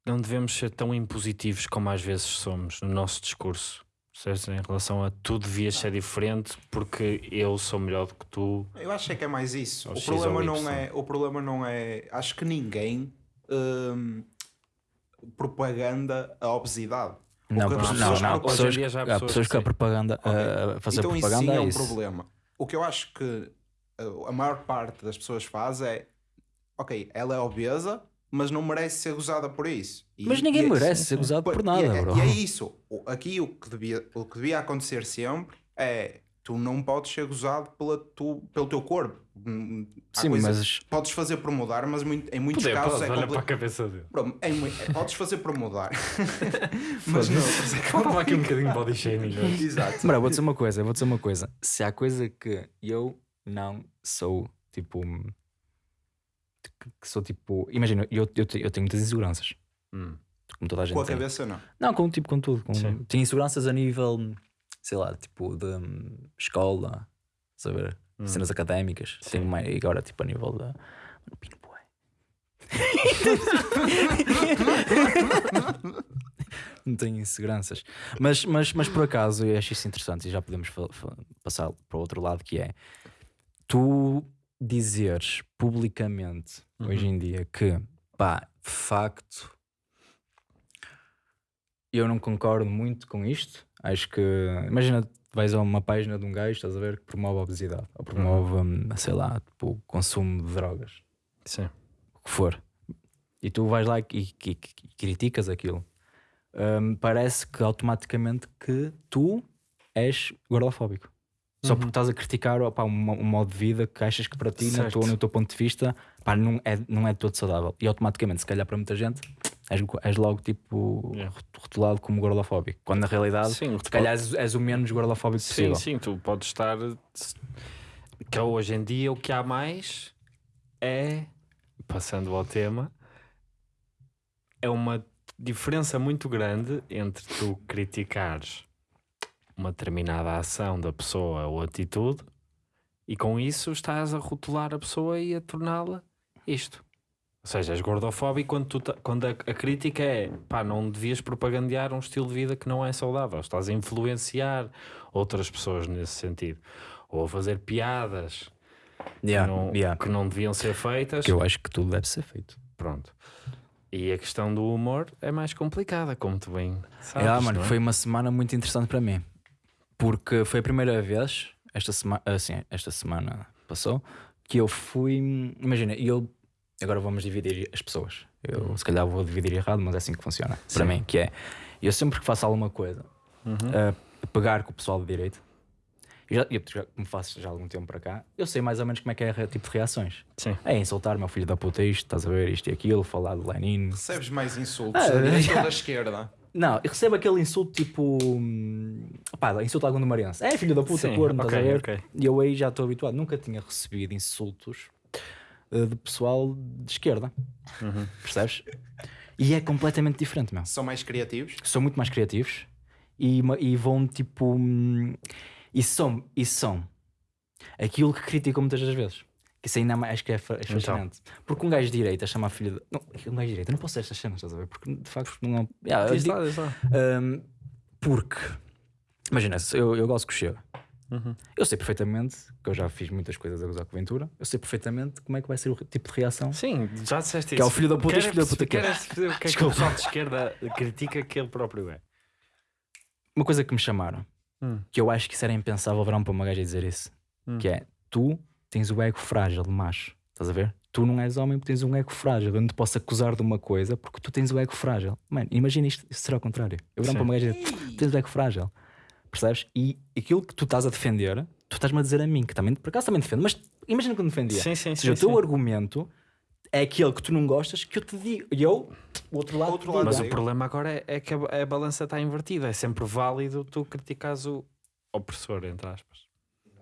não devemos ser tão impositivos como às vezes somos no nosso discurso. Certo? Em relação a tu devias ser diferente porque eu sou melhor do que tu. Eu acho é que é mais isso. O X problema, não é, o problema não é. Acho que ninguém hum, propaganda a obesidade. Não, não, pessoas não, hoje em propagam- pessoas, dia já há há pessoas pessoas que que a propaganda, Ok. a- a fazer então isso propaganda sim é é um isso. problema. O que eu acho que uh, a maior parte das pessoas faz é ok, ela é obesa, mas não merece ser gozada por isso. E- Mas ninguém e é- merece ser gozado por e nada, é, bro. E é isso. Aqui o que, devia, o que devia acontecer sempre é tu não podes ser gozado pela tu, pelo teu corpo. Hum, há Sim, mas Podes fazer por mudar, mas muito- em muitos Poder, casos pode, é olha compli- para a cabeça dele. Bro, em é, podes fazer por mudar. (laughs) mas não, por isso é aqui um bocadinho de body shaming. hoje. (laughs) Exato. Bro, vou dizer uma coisa, vou dizer uma coisa. Se há coisa que eu não sou tipo. Que- sou tipo. Imagina, eu, eu, eu tenho muitas inseguranças. Hum. Como toda a gente Com a tem. cabeça, não. Não, com tipo, com tudo. Com, Sim. tenho inseguranças a nível, sei lá, tipo de hum, escola, saber, Hum. cenas académicas. Sim. Tenho mais, e agora tipo a nível da. Pino. Não tenho inseguranças. Mas, mas, mas por acaso eu acho isso interessante e já podemos passar para o outro lado que é tu dizeres publicamente hoje em dia que pá, de facto eu não concordo muito com isto. Acho que imagina vais a uma página de um gajo, estás a ver, que promove a obesidade ou promove, hum, sei lá, tipo, o consumo de drogas Sim. o que for, e tu vais lá e, e- e- e criticas aquilo, hum, parece que automaticamente que tu és gordofóbico. Só porque estás a criticar opá, um, um modo de vida que achas que para ti, na tua, no teu ponto de vista, pá, não, é, não é todo saudável. E automaticamente, se calhar para muita gente, és, és logo tipo Yeah. rotulado como gordofóbico. Quando na realidade, Sim, se calhar és, és o menos gordofóbico Sim, possível. sim, tu podes estar. Que hoje em dia o que há mais é, passando ao tema, é uma diferença muito grande entre tu criticares uma determinada ação da pessoa ou atitude e com isso estás a rotular a pessoa e a torná-la isto. Ou seja, és gordofóbico quando, tu quando a, a crítica é pá, não devias propagandear um estilo de vida que não é saudável. Estás a influenciar outras pessoas nesse sentido. Ou a fazer piadas Yeah, que, não, yeah. que não deviam ser feitas. Que eu acho que tudo deve ser feito. Pronto. E a questão do humor é mais complicada, como tu bem sabes. Ah, mano, é? foi uma semana muito interessante para mim. Porque foi a primeira vez, esta semana, assim, esta semana passou, que eu fui. Imagina, eu. Agora vamos dividir as pessoas. Eu se calhar vou dividir errado, mas é assim que funciona. Para Sim. mim, que é. Eu sempre que faço alguma coisa, Uhum. a pegar com o pessoal de direito, eu já, eu já como faço já há algum tempo para cá, eu sei mais ou menos como é que é o tipo de reações. Sim. É insultar meu filho da puta isto, estás a ver isto e aquilo, falar de Lenin, Recebes mais insultos Ah, (laughs) da direita já. ou da esquerda? Não, eu recebo aquele insulto tipo. hum, Pá, insulto algum do Mariense. É filho da puta, Sim, corno, ok, estás a ver? ok. E eu aí já estou habituado. Nunca tinha recebido insultos eh, de pessoal de esquerda. Uhum. Percebes? E é completamente diferente, meu. São mais criativos? São muito mais criativos e, e vão tipo. hum, E são, e são aquilo que criticam muitas das vezes. Que isso ainda mais, acho que é, é Então. fascinante. Porque um gajo de direita chama a filha de. Não, um gajo de direita, não posso ser estas cenas, estás a ver? Porque de facto não é. Yeah, digo- lá, um, porque, imagina, eu, eu gosto que chega. Uhum. Eu sei perfeitamente, que eu já fiz muitas coisas a gozar com a Ventura, eu sei perfeitamente como é que vai ser o tipo de reação. Sim, já disseste Que é isso. o filho da puta, este filho da puta que é. o que é que o pessoal de esquerda critica que ele próprio é? Uma coisa que me chamaram, Hum. que eu acho que isso era impensável verão para uma gaja dizer isso, Hum. que é tu tens o ego frágil de macho, estás a ver? Tu não és homem porque tens um ego frágil. Eu não te posso acusar de uma coisa porque tu tens o ego frágil. Mano, imagina isto, isto será o contrário. Eu Sim. para uma gaja dizer tu tens o ego frágil, percebes? E aquilo que tu estás a defender, tu estás-me a dizer a mim, que também, por acaso também defendo, mas imagina que eu não defendia. Sim, sim, Ou sim. seja, o teu sim. argumento é aquele que tu não gostas que eu te digo. E eu, o outro lado, Outro lado. Mas o Sim. problema agora é, é que a, a balança está invertida. É sempre válido tu criticares o opressor, entre aspas.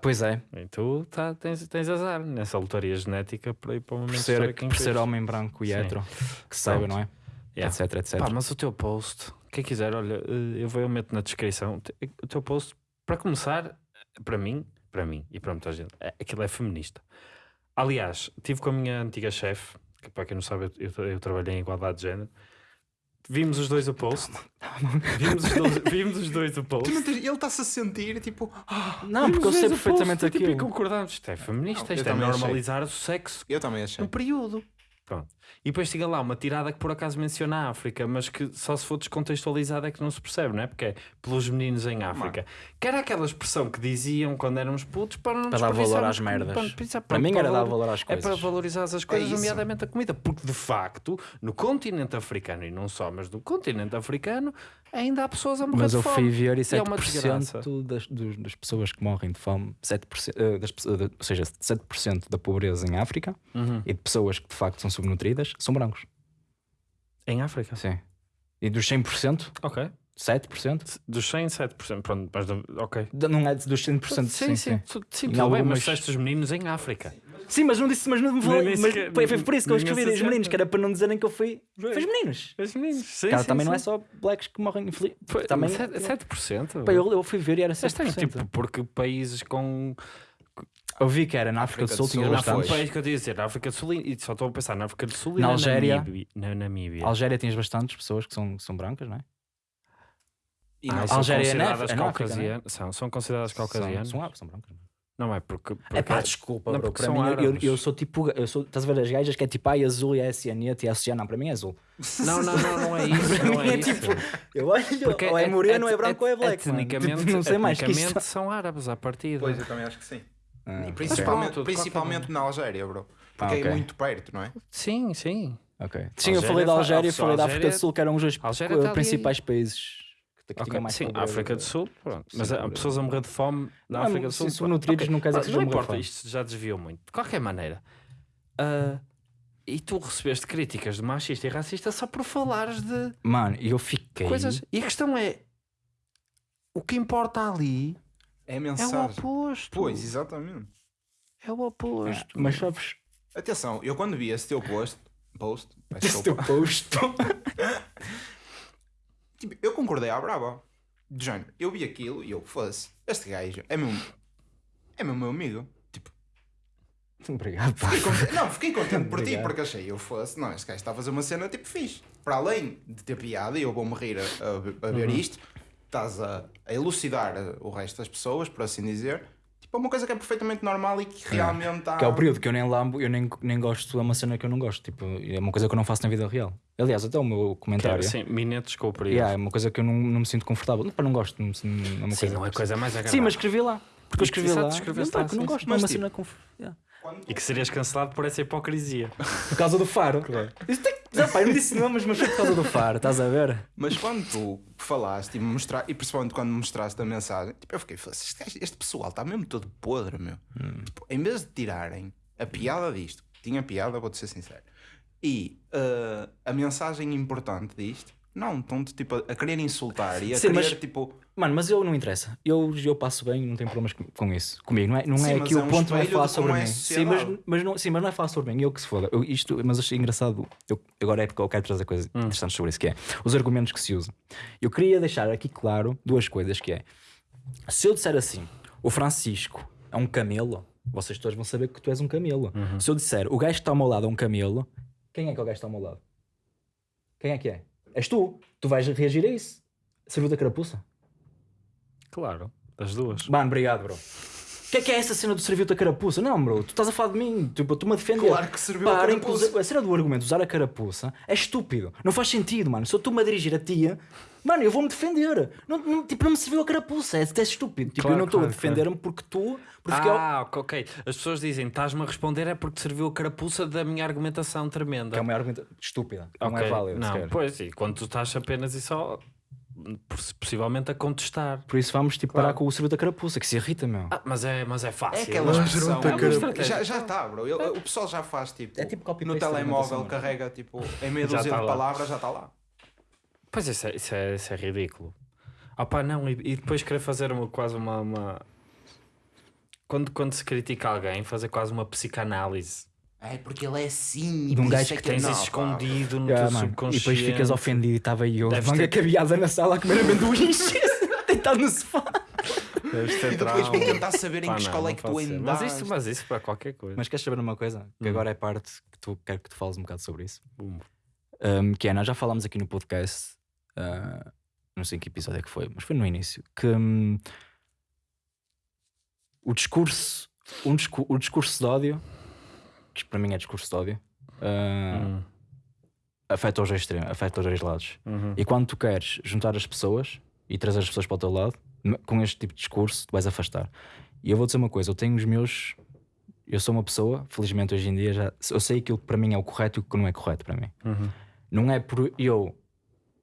Pois é, E tu tá, tens, tens azar nessa lotaria genética para ir para o momento por ser, por ser homem branco e Sim. hetero, que saiba, não é? Yeah. Etc, etc. Pá, mas o teu post, quem quiser, olha, eh, eu vou eu meto na descrição. O teu post, para começar, para mim, para mim e para muita gente, é- aquilo é feminista. Aliás, tive com a minha antiga chefe, que para quem não sabe, eu, eu, eu trabalhei em igualdade de género. Vimos os dois o post. vimos, os dois, (laughs) vimos os dois o post. Tu não tens- Ele está-se a sentir tipo. "Ah", Não, porque eu sei perfeitamente post, tipo, E aquilo. concordamos. Isto é feminista, Não, isto é também achei. normalizar o sexo eu também achei. no período. Pronto. E depois chega lá uma tirada que por acaso menciona a África, mas que só se for descontextualizada é que não se percebe, não é? Porque é pelos meninos em África. Que era aquela expressão que diziam quando éramos putos para não Para dar valor às merdas. para- para- Para mim para era dar valor- às É coisas. para valorizar as coisas, isso. nomeadamente a comida. Porque de facto, no continente africano, e não só, mas no continente africano, ainda há pessoas a morrer Mas de eu fome. fui ver e E é uma 7% desgraça. das, dos- das pessoas que morrem de fome, 7%, eh, das, pessoas- ou seja, 7% da pobreza em África Uhum. e de pessoas que de facto são subnutridas são brancos. Em África? Sim. E dos 100%, Ok. 7%? Dos 100, 7%. Pronto, mas ok. Não é dos 100%, sim, sim, sim. sim, Em tudo bem, mas algumas- disseste os meninos em África. Sim, mas não disse, mas não me falei. Mas sequer- foi, foi por isso que eu escrevi os associaste. meninos, que era para não dizerem que eu fui. Foi os meninos. Os meninos, sim, Cara, sim, também não é sim. só blacks que morrem. infeliz- Foi, também, 7%. 7%. Pá, eu, eu fui ver e era É 7%. estranho, tipo, porque países com. Eu vi que era na África, África do Sul, tinha Não, bastante. foi um país que eu ia dizer, na África do Sul, e só estou a pensar na África do Sul e Na na, Algéria. Namíbia. Na Namíbia. Algéria tinhas bastantes pessoas que são, que são brancas, não é? E Ah, não- e são Algéria é consideradas é na África, caucasianas. São, são consideradas caucasianas. São, são, são brancas. Não é porque. porque É pá, desculpa, Não, bro. porque Para mim, eu, eu sou tipo. Eu sou, estás a ver as gajas que é tipo ai azul e é cianete e é oceano. Não, para mim é azul. Não, não, não, não é isso. (laughs) Não é, É isso. tipo, Eu olho, Porque ou é moreno, ou é branco, ou é black. mano. Etnicamente, (laughs) Tipo, não sei mais que isso. são árabes à partida. Pois, eu também acho que sim. Ah, principalmente, de principalmente na Algéria, bro. Porque Ah, ok. é muito perto, não é? Sim, sim. ok. Sim, eu Algéria falei da Algéria e falei da África do Sul, que eram os dois Algéria tá ali- principais países que, que Ok, tinham mais Sim, pobreza. África do Sul, pronto. Mas há pobreza. pessoas a morrer de fome na Não, África do Sul. subnutridos Ok, não quer dizer que Não importa, fome. isto já desviou muito. De qualquer maneira, ah, e tu recebeste críticas de machista e racista só por falares de Mano, e eu fiquei. coisas. E a questão é: o que importa ali É a é o mensagem. oposto. Pois, exatamente. É o oposto. Mas sabes. Atenção, eu quando vi esse teu post, post Esse teu posto. (laughs) tipo, eu concordei à brava. De género, eu vi aquilo e eu fosse. Este gajo é meu, é meu, meu amigo. Tipo, Obrigado, pá. fiquei contente- não, fiquei (laughs) contente por ti porque achei eu fosse. Não, este gajo está a fazer uma cena tipo fixe. Para além de ter piada, e eu vou-me rir a, a- a ver Uhum. isto, estás a, a elucidar o resto das pessoas, por assim dizer. Tipo, é uma coisa que é perfeitamente normal e que realmente há. Que é o período que eu nem lambo, eu nem, nem gosto, é uma cena que eu não gosto. Tipo, é uma coisa que eu não faço na vida real. Aliás, até o meu comentário. Sim, minetes com o período. Yeah, é uma coisa que eu não, não me sinto confortável. Não, não gosto. Não, não é uma Sim, coisa. não é coisa mais agradável. Sim, mas escrevi lá. Porque eu escrevi lá. Não, pá, lá, não gosto. sim. Não é uma Mas, cena conf... yeah. E que serias cancelado por essa hipocrisia. Por causa do faro. Isso tem... não, eu não disse nomes, mas foi por causa do faro, estás a ver? Mas quando tu falaste e, me mostra... e principalmente quando me mostraste a mensagem, tipo, eu fiquei, este, este pessoal está mesmo todo podre, meu. Tipo, em vez de tirarem a piada disto, tinha piada, vou-te ser sincero, e uh, a mensagem importante disto, não, estão-te tipo, a, a querer insultar e a Sim, querer mas- tipo. Mano, mas eu não interessa. Eu, eu passo bem, não tenho problemas com, com isso. Comigo, não é, não Sim, é aqui é o um ponto não é falar sobre é mim. Sim, mas, mas não, sim, mas não é falar sobre mim. Eu que se foda. Eu, isto, mas achei engraçado. Eu, agora é porque eu quero trazer coisas Hum. interessantes sobre isso, que é os argumentos que se usam. Eu queria deixar aqui claro duas coisas, que é se eu disser assim, o Francisco é um camelo, vocês todos vão saber que tu és um camelo. Uhum. Se eu disser o gajo que está ao meu lado é um camelo, quem é que é o gajo que está ao meu lado? Quem é que é? És tu. Tu vais reagir a isso. Serviu da carapuça? Claro, das duas. Mano, obrigado, bro. O (laughs) que é que é essa cena do serviu da carapuça? Não, bro, tu estás a falar de mim, tipo, tu-me a defender. Claro que serviu a Parem carapuça. usa- A cena do argumento, usar a carapuça, é estúpido. Não faz sentido, mano. Se eu estou-me a dirigir a ti, mano, eu vou-me defender. Não, não- tipo, não me serviu a carapuça, é, é estúpido. Tipo, Claro, eu não estou claro, a defender-me porque tu. Porque eu- Ah, ok, ok. As pessoas dizem, estás-me a responder é porque serviu a carapuça da minha argumentação tremenda. Que é uma argumento estúpida. Não Ok, é válido. Não, pois, e quando tu estás apenas e só, possivelmente a contestar. Por isso vamos tipo, Claro. parar com o serviu da carapuça, que se irrita, meu. Ah, mas é, mas é fácil. É aquela expressão. É uma estratégia. Já, já está, bro. Ele- o pessoal já faz tipo. É tipo copy no telemóvel carrega tipo em meia dúzia tá de lá. palavras, já está lá. Pois isso é, isso é, isso é ridículo. Ah pá, não, e, e depois querer fazer uma, quase uma, uma, quando, quando se critica alguém, fazer quase uma psicanálise. É porque ele é assim. e De um gajo é que Tens não, isso pá. escondido no Yeah, teu mano. E subconsciente. depois ficas ofendido e estava eu, Deves manga ter- cabeada na sala a comer amendoins, (laughs) deitado no sofá. Deves ter E depois trauma. tentar saber em que não, escola é não que tu andaste. Mas isso, mas isso para qualquer coisa. Mas queres saber uma coisa? Que Hum. agora é parte que tu quero que tu fales um bocado sobre isso. Bum. Um, que é, nós já falámos aqui no podcast, ah, não sei em que episódio é que foi, mas foi no início, que hum, o discurso, um discu- o discurso de ódio, que para mim é discurso de ódio, ah, Hum, afeta os dois extremos, afeta os dois lados. uhum. E quando tu queres juntar as pessoas e trazer as pessoas para o teu lado, com este tipo de discurso, tu vais afastar. E eu vou dizer uma coisa: eu tenho os meus. Eu sou uma pessoa, felizmente hoje em dia, já, eu sei aquilo que para mim é o correto e o que não é correto para mim. Uhum. Não é por eu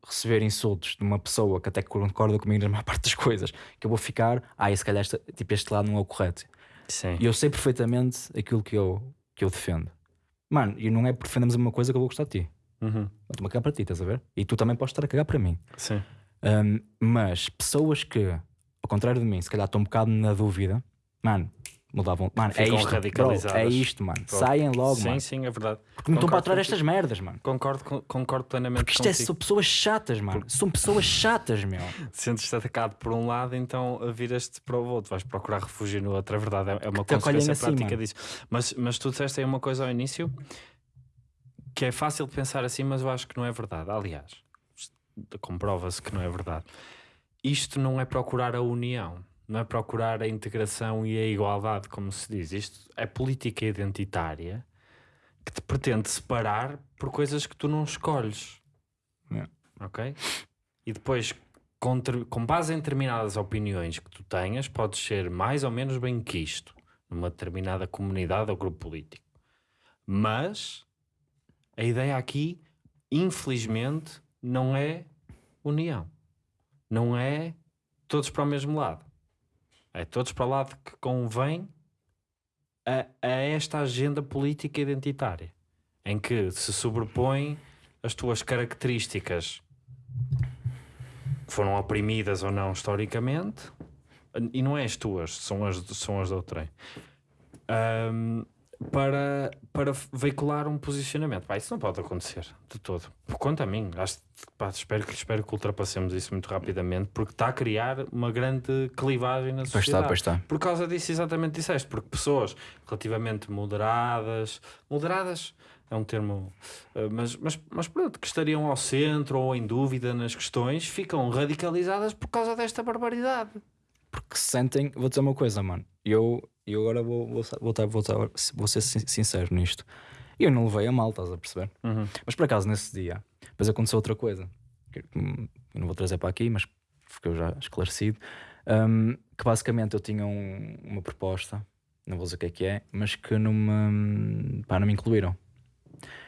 receber insultos de uma pessoa que até concorda comigo na maior (laughs) parte das coisas que eu vou ficar, ah, e se calhar este, tipo, este lado não é o correto. Sim. E eu sei perfeitamente aquilo que eu, que eu defendo. Mano, e não é por defendermos a mesma coisa que eu vou gostar de ti. Uhum. Estou-me a cagar para ti, estás a ver? E tu também podes estar a cagar para mim. Sim. Um, mas pessoas que, ao contrário de mim, se calhar estão um bocado na dúvida, mano, mudavam. Mano, é isto, bro, é isto, mano. Pronto. Saem logo, sim, mano. sim, é verdade. Porque não estão para aturar estas merdas, mano. Concordo, con- concordo plenamente Porque isto é, são pessoas chatas, mano. São pessoas chatas, meu. (laughs) Sentes-te atacado por um lado, então viras-te para o outro, vais procurar refúgio no outro. É verdade, é- é uma acolhem consequência assim, prática mano. disso. Mas, mas tu disseste aí uma coisa ao início que é fácil de pensar assim, mas eu acho que não é verdade. Aliás, comprova-se que não é verdade. Isto não é procurar a união, não é procurar a integração e a igualdade, como se diz. Isto é política identitária que te pretende separar por coisas que tu não escolhes. Yeah. Ok? E depois, com, com base em determinadas opiniões que tu tenhas, podes ser mais ou menos bem quisto numa determinada comunidade ou grupo político. Mas a ideia aqui, infelizmente, não é união. Não é todos para o mesmo lado. É todos para o lado que convém a, a esta agenda política identitária, em que se sobrepõem as tuas características. Foram oprimidas ou não historicamente, e não é as tuas, são as, são as de outrem, Ahm, para, para veicular um posicionamento. Pá, isso não pode acontecer de todo. Por conta a mim, acho, pá, espero, que, espero que ultrapassemos isso muito rapidamente, porque está a criar uma grande clivagem na Pois sociedade. está, pois está. Por causa disso, exatamente disseste, porque pessoas relativamente moderadas, moderadas é um termo, eh, mas, mas, mas pronto, que estariam ao centro ou em dúvida nas questões, ficam radicalizadas por causa desta barbaridade. Porque se sentem, vou dizer uma coisa, mano. Eu, eu agora vou, vou, vou, vou, vou ser sin- sincero nisto. Eu não levei a mal, estás a perceber? Mas por acaso, nesse dia, depois aconteceu outra coisa. Que, eu não vou trazer para aqui, mas ficou já esclarecido. hum, que basicamente eu tinha um- uma proposta, não vou dizer o que é que é, mas que não me, pá, não me incluíram.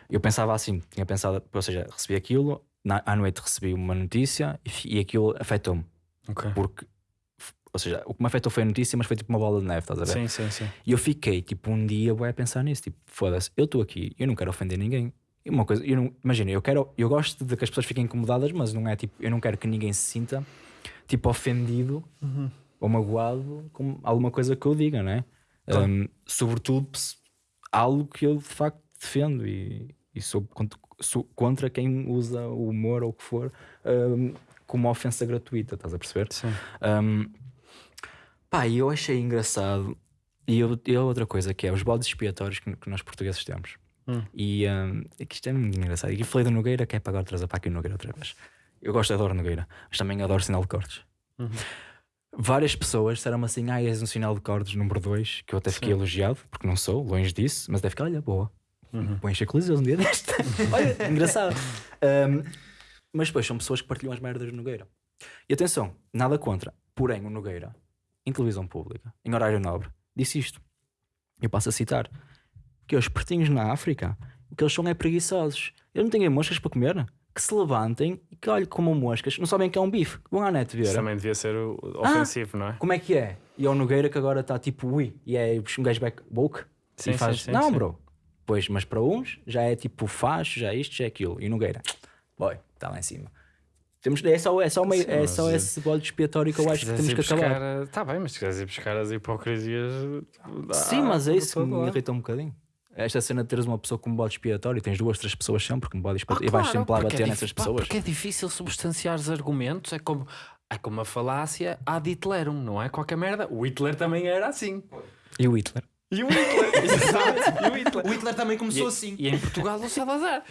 Eu pensava assim, tinha pensado, ou seja, recebi aquilo, na, à noite recebi uma notícia e, e aquilo afetou-me. Ok. Porque, ou seja, o que me afetou foi a notícia, mas foi tipo uma bola de neve, estás a ver? Sim, sim, sim. E eu fiquei tipo um dia a pensar nisso, tipo, foda-se, eu estou aqui, eu não quero ofender ninguém. E uma coisa, eu não, imagina, eu quero, eu gosto de que as pessoas fiquem incomodadas, mas não é tipo, eu não quero que ninguém se sinta tipo ofendido ou magoado com alguma coisa que eu diga, não é? Claro. Um, sobretudo algo que eu de facto defendo e, e sou, contra, sou contra quem usa o humor ou o que for um, como uma ofensa gratuita, estás a perceber? Sim. Um, pá, e eu achei engraçado. E eu, e outra coisa que é os bodes expiatórios que, que nós portugueses temos. Hum. E um, é que isto é muito engraçado. E falei do Nogueira, que é para agora trazer para aqui o Nogueira outra vez. Eu gosto, adoro Nogueira, mas também adoro sinal de cortes. Uhum. Várias pessoas disseram-me assim: Ah, és um sinal de cortes número 2, que eu até fiquei Sim. elogiado, porque não sou, longe disso, mas deve ficar, olha, boa. Uhum. Coliseus um dia deste. (laughs) olha, engraçado. Um, mas depois são pessoas que partilham as merdas do Nogueira. E atenção, nada contra. Porém, o Nogueira, em televisão pública, em horário nobre, disse isto. Eu passo a citar: que os pertinhos na África, o que eles são é preguiçosos. Eles não têm moscas para comer. Que se levantem e que olhem como moscas. Não sabem que é um bife. Vão à net ver. Isso também devia ser o- ofensivo, não é? Como é que é? E é o Nogueira que agora está tipo ui, e é um gajo back woke Sim, e faz. sim, não, sim. bro. Pois, mas para uns já é tipo facho, já é isto, já é aquilo. E o Nogueira, boy, está lá em cima. Temos, é só, é só, uma, Sim, é só esse bode expiatório que eu acho que temos que acabar. Está bem, mas se quiseres ir buscar as hipocrisias. Sim, ah, mas é isso que me lado. irrita um bocadinho. Esta cena de teres uma pessoa como bode expiatório, tens duas, três pessoas sempre como bode Ah, expiatório e vais claro, sempre lá é bater dif- nessas pá, pessoas. Porque é difícil substanciar os argumentos, é como, é como a falácia ad Hitlerum, não é? Qualquer merda. O Hitler também era assim. E o Hitler? E o Hitler, (laughs) exato, e o Hitler. O Hitler também E, começou assim. e em Portugal o Salazar.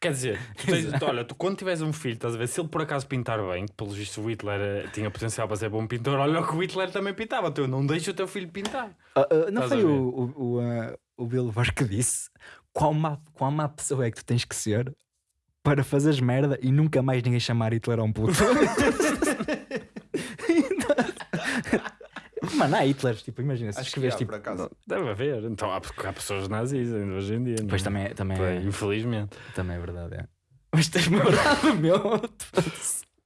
Quer dizer, tu tens- olha, tu quando tiveres um filho, estás a ver, se ele por acaso pintar bem, que pelo visto o Hitler eh, tinha potencial para ser bom pintor, olha o que o Hitler também pintava, tu não deixa o teu filho pintar. Ah, ah, não foi o, o, o, ah, o Bilbar que disse qual má, qual má pessoa é que tu tens que ser para fazeres merda e nunca mais ninguém chamar Hitler a um puto. (laughs) Mano, há Hitlers, tipo, imagina, se Acho que há, tipo. por acaso. Deve haver. Então há, porque há pessoas nazis ainda hoje em dia. não Pois é? também, é- também, é, Infelizmente. também é verdade, é. Mas tens-me verdade, (laughs) meu.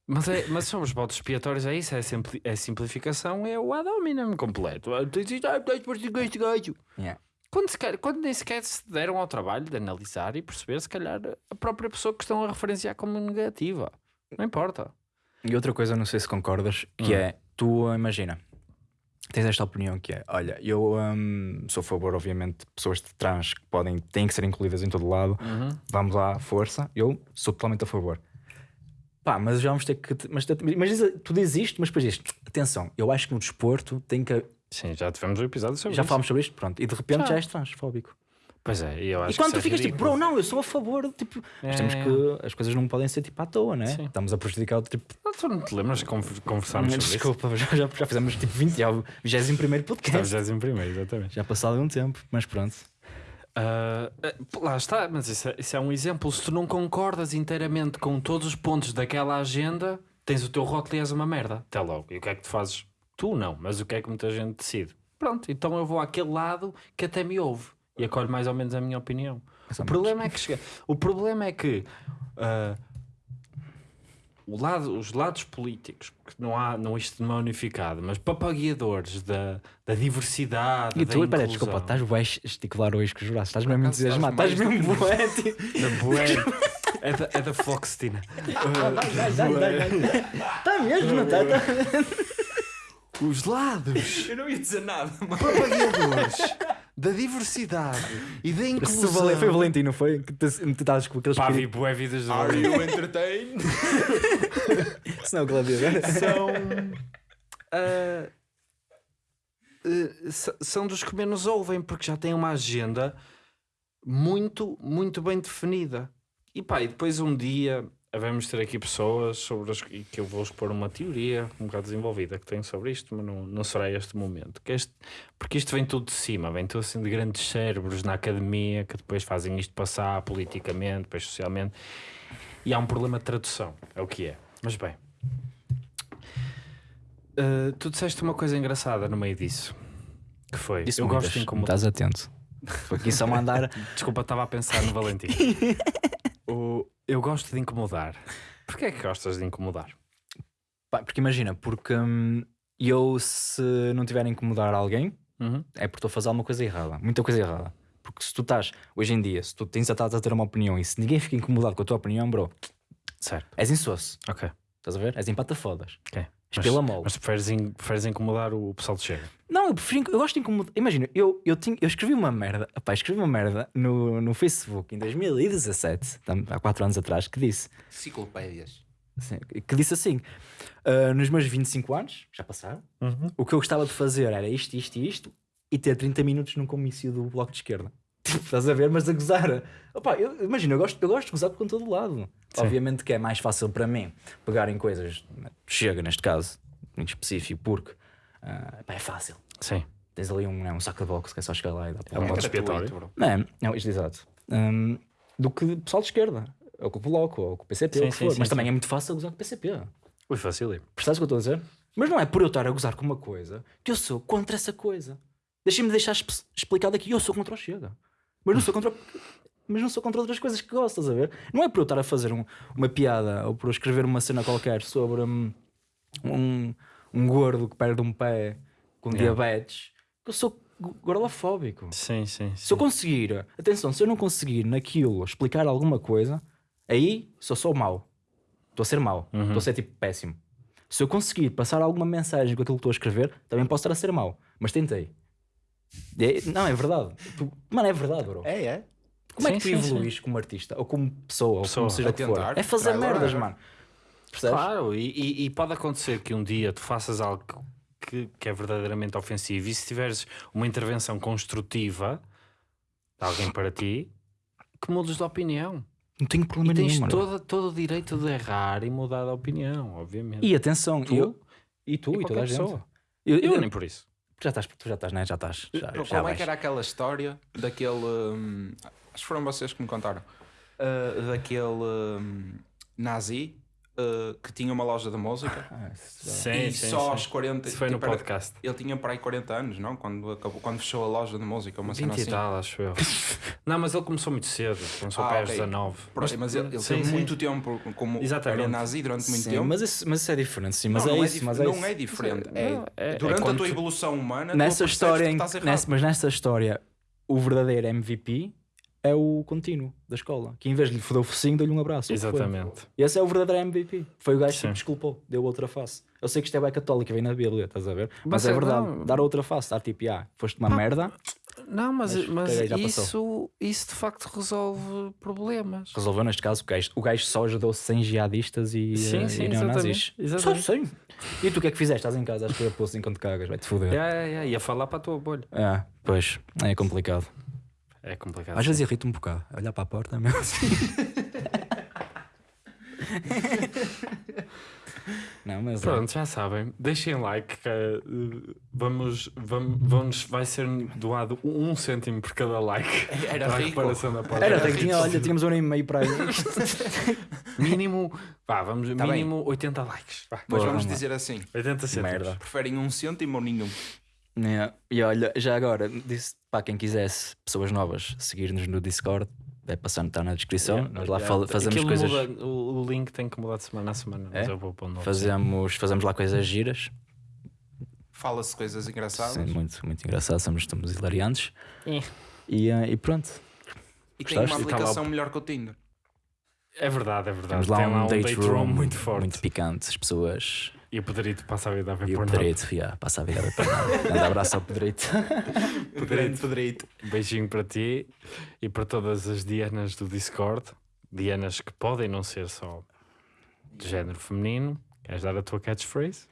Mas, é, mas são os votos expiatórios, é isso, é, simpli, é simplificação, é o ad hominem completo. Ah, tens isto, ah, tens este gajo. Yeah. Quando, sequer, quando nem sequer se deram ao trabalho de analisar e perceber, se calhar, a própria pessoa que estão a referenciar como negativa. Não importa. E outra coisa, não sei se concordas, que Hum. é, tu imagina, tens esta opinião que é, olha, eu hum, sou a favor, obviamente, de pessoas de trans que podem, têm que ser incluídas em todo lado, Uhum. vamos lá, força, eu sou totalmente a favor. Pá, mas já vamos ter que. Mas, mas tu dizes isto, mas depois dizes, atenção, eu acho que no desporto tem que. Sim, já tivemos um episódio sobre Já isso. falámos sobre isto, pronto, e de repente Já. já, és transfóbico. Pois é, e eu acho E quando que tu isso é ficas tipo, ridículo. bro, não, eu sou a favor, tipo, nós temos É. que. As coisas não podem ser tipo à toa, né? Sim. Estamos a prejudicar o tipo. Ah, Tu não te lembras de conver- conversarmos sobre isso? Desculpa, já, já, já fizemos tipo 20, já o 21 Está podcast. 21 exatamente. Já passado um tempo, mas pronto. Ah, lá está, mas isso é, isso é um exemplo. Se tu não concordas inteiramente com todos os pontos daquela agenda, tens o teu rótulo e és uma merda. Até logo. E o que é que tu fazes? Tu não, mas o que é que muita gente decide? Pronto, então eu vou àquele lado que até me ouve e acolhe mais ou menos a minha opinião. O problema é que chega... o problema é que ah, o lado, os lados políticos, porque não há, não isto não é unificado, mas papagueadores da, da diversidade. E da tu, pera, inclusão. desculpa, estás bué esticular hoje com os braços, estás mesmo entusiasmado, estás mesmo bué. Da. É da, é da Floxtina. Está mesmo, não está? Os lados Eu não ia dizer nada, mano. propagadores da diversidade e da inclusão. Valen- Foi o Valentino, foi? Que te te estavas com aqueles Pá, vi bué vidas de Are you entertained? Se não, gladiador. São... (laughs) s- são dos que menos ouvem porque já têm uma agenda muito, muito bem definida. E pá, e depois um dia havemos ter aqui pessoas sobre as que eu vou expor uma teoria um bocado desenvolvida que tenho sobre isto, mas não, não será este momento. Este, porque isto vem tudo de cima, vem tudo assim de grandes cérebros na academia que depois fazem isto passar politicamente, depois socialmente. E há um problema de tradução, é o que é. Mas bem, Uh, tu disseste uma coisa engraçada no meio disso. Que foi? Disse eu muitas, gosto de incomodar. Estás atento. Foi aqui só mandar. (laughs) Desculpa, estava a pensar no Valentim. (laughs) o... Eu gosto de incomodar. Porquê é que gostas de incomodar? Pá, porque imagina, porque hum, eu se não tiver a incomodar alguém, Uhum. é porque estou a fazer alguma coisa errada, muita coisa errada. Porque se tu estás, hoje em dia, se tu tens a, a ter uma opinião e se ninguém fica incomodado com a tua opinião, bro, Certo, és insosso. ok. Estás a ver? És empata fodas. ok. És pela mole. Mas preferes, in- preferes incomodar o pessoal de Chega? Não, eu prefiro, eu gosto de incomodar. Imagina, eu, eu, tinha, eu escrevi uma merda, opá, escrevi uma merda no, no Facebook em 2017, tam- há 4 anos atrás, que disse, Enciclopédias. assim, que disse assim: "Ah, nos meus 25 anos, já passaram, o que eu gostava de fazer era isto, isto e isto, e ter 30 minutos num comício do Bloco de Esquerda. Tipo, (laughs) estás a ver, mas a gozar. Opá, eu, imagina, eu gosto, eu gosto de gozar com todo lado. Obviamente que é mais fácil para mim pegar em coisas, chega neste caso, em específico, porque pá, é fácil. Sim. Tens ali um, né, um saco de boxe que é só chegar lá e dar É um para modo gratuito, expiatório. bro. Não, é, não, isto exato. Hum, do que o pessoal de esquerda, ou com o Bloco, ou com o PCP, Sim, ou o que sim, for. sim, Mas sim. também é muito fácil gozar com o PCP. Ui, fácil. Percebes o que eu estou a dizer? Mas não é por eu estar a gozar com uma coisa que eu sou contra essa coisa. Deixem-me deixar explicado aqui, eu sou contra o Chega. Mas não sou contra. Mas não sou contra outras coisas que gosto, estás a ver? Não é por eu estar a fazer um- uma piada ou por eu escrever uma cena qualquer sobre hum, um, um gordo que perde um pé com Yeah. diabetes que eu sou go- gordofóbico. Sim, sim. sim. Se eu conseguir, atenção, se eu não conseguir naquilo explicar alguma coisa, aí sou só mau. Estou a ser mau, estou a ser tipo péssimo. Se eu conseguir passar alguma mensagem com aquilo que estou a escrever, também posso estar a ser mau. Mas tentei. É- não, é verdade. Mano, é verdade, bro. É, é. Como é Sim, que tu sim, sim. evoluís como artista, ou como pessoa, ou Pessoa. como seja o que for? tentar, É fazer merdas, mano. Percebes? Claro, e, e- e pode acontecer que um dia tu faças algo que, que é verdadeiramente ofensivo e se tiveres uma intervenção construtiva de alguém para ti, que mudes de opinião. Não tenho E problema tens nenhum, mano. todo, todo o direito de errar e mudar de opinião, obviamente. E atenção, Tu? eu, e tu, E e, toda a qualquer gente. pessoa. Eu, Eu eu- nem por isso. já estás, tu já estás, né? Já estás. Já, como é vais. que era aquela história daquele. hum, acho que foram vocês que me contaram. Uh, daquele hum, nazi uh, que tinha uma loja de música Ah, isso Sim, e sim, só sim. aos 40. Isso foi no tipo, era- podcast. Ele tinha para aí 40 anos, não? Quando, acabou, quando fechou a loja de música, uma 20 cena e assim. tal, acho eu. (laughs) não, mas ele começou muito cedo. Começou Ah, para aos ok. 19. Pronto, mas ele, ele sim, teve sim. muito tempo como Exatamente. era nazi durante muito Sim, tempo. mas isso, mas isso é diferente, sim. Mas não, é não isso, dif- mas é não isso. é diferente. Não, É, é- é durante a tua tu- evolução humana, Nessa história, nessa, mas nessa história, o verdadeiro MVP é o contínuo da escola, que em vez de lhe foder o focinho, deu-lhe um abraço. Exatamente. Esse é o verdadeiro MVP. Foi o gajo que Sim. se desculpou, deu outra face. Eu sei que isto é bem católico, vem na Bíblia, estás a ver? Mas, Mas é é- verdade, não. dar outra face, dar tipo, ah, foste uma merda, Não, mas, Mas, mas isso, isso de facto resolve problemas. resolveu neste caso o gajo. O gajo só ajudou 100 jihadistas e, Sim, eh, sim, e neonazis. exatamente, Só 100. E tu o que é que fizeste? Estás em casa, acho que eu posto enquanto cagas, vai-te foder. É, é, é, ia falar para a tua bolha. É, pois, é complicado. É complicado. Às vezes irrita um bocado. Olhar para a porta mesmo assim. (laughs) Não, mas é. Pronto, já sabem. Deixem like. Que, eh, vamos, vamos, vamos, vai ser doado um cêntimo por cada like. Era para a rico. reparação da porta. Era, Era tem- tinha, rico. olha, tínhamos um ano e meio para aí. (laughs) Mínimo, vá, vamos, Tá mínimo 80 likes. Porra, vamos mano. dizer assim: 80 cêntimos. Merda. preferem um cêntimo ou nenhum? É, E olha, já agora, disse para quem quisesse, pessoas novas, seguir-nos no Discord, vai passando, está na descrição. Yeah, Nós lá yeah. fazemos Aquilo coisas. muda- o, link tem que mudar de semana a semana, mas É? eu vou pôr um novo. Fazemos, fazemos lá coisas giras. Fala-se coisas engraçadas. Sim, muito, muito engraçado, somos, estamos hilariantes. É. E, eh, e pronto. E tem uma Gostaste? Lá o- aplicação melhor que o Tinder. É verdade, é verdade. Temos lá Tem um, date, room, muito forte. muito picante. As pessoas. E o Pedrito passa a vida a ver E o por Pedrito, yeah, passa a vida a ver por nada. Grande abraço ao Pedrito. (laughs) Pedrito. Um beijinho para ti e para todas as Dianas do Discord. Dianas que podem não ser só de género feminino. Queres dar a tua catchphrase?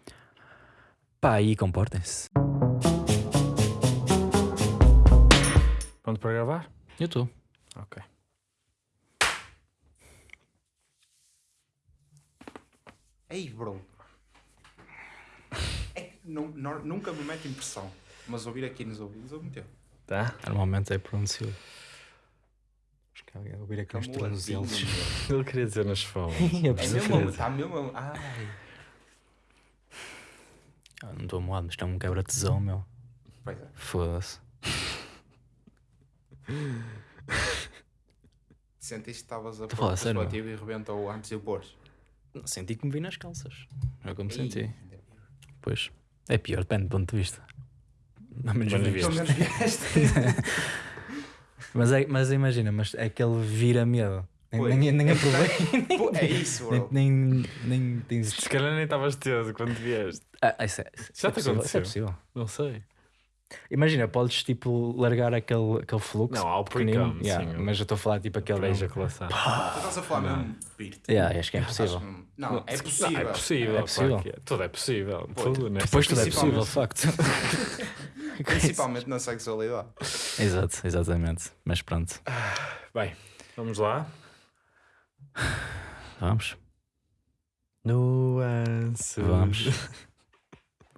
Pá, aí comportem-se. Pronto para gravar? Eu estou. Ok. Ei, bro. Não, não- nunca me mete impressão. Mas ouvir aqui nos ouvidos, eu meteu. Tá? Normalmente é pronunciado. Acho que alguém ouvir aqui tornozelos. assim, meu? (laughs) Ele queria dizer nas fones. Eu É preciso mesmo, está mesmo. Ai. Ah, não estou moado, mas é um quebra-tesão, meu. Pois é. Foda-se. (laughs) Sentiste que estavas a pôr o preservativo e rebentou antes de eu pôr. Senti que me vi nas calças. É como Ei, senti. Pois. É pior, depende do ponto de vista. Não, menos vieste. (laughs) mas, é, mas imagina, mas é aquele vira medo. Nem, Pois. nem, nem aproveito. (laughs) Pô, É isso, bro. nem, nem, nem tens. Se calhar nem estavas teso quando vieste. Ah, isso é, isso Já é te possível, isso é aconteceu? possível. Não sei. Imagina, podes tipo largar aquele, aquele fluxo. Não, ao pequenino, yeah, sim. mas eu estou a falar tipo aquele. Aquela ejaculação. Tu estás a falar mesmo, Pirte. Yeah, acho que é impossível. Não, é Não, possível. é possível. É possível. é. Tudo é possível. Pô, Tudo, né? Depois tudo é possível, de facto. (laughs) Principalmente na sexualidade. Exato, exatamente. Mas pronto, Bem, vamos lá. vamos. Nuance. Vamos.